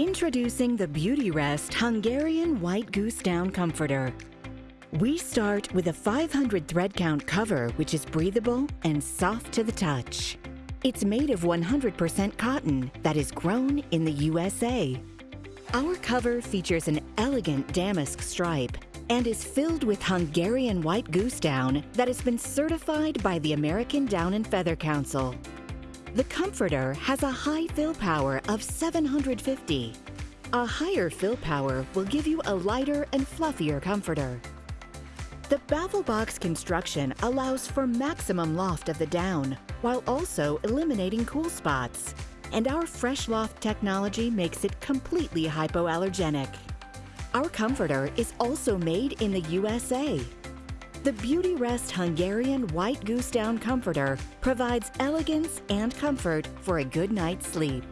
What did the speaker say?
Introducing the Beautyrest Hungarian White Goose Down Comforter. We start with a 500 thread count cover, which is breathable and soft to the touch. It's made of 100% cotton that is grown in the USA. Our cover features an elegant damask stripe and is filled with Hungarian white goose down that has been certified by the American Down and Feather Council. The comforter has a high fill power of 750. A higher fill power will give you a lighter and fluffier comforter. The baffle box construction allows for maximum loft of the down while also eliminating cool spots. And our Fresh Loft technology makes it completely hypoallergenic. Our comforter is also made in the USA. The Beautyrest Hungarian White Goose Down Comforter provides elegance and comfort for a good night's sleep.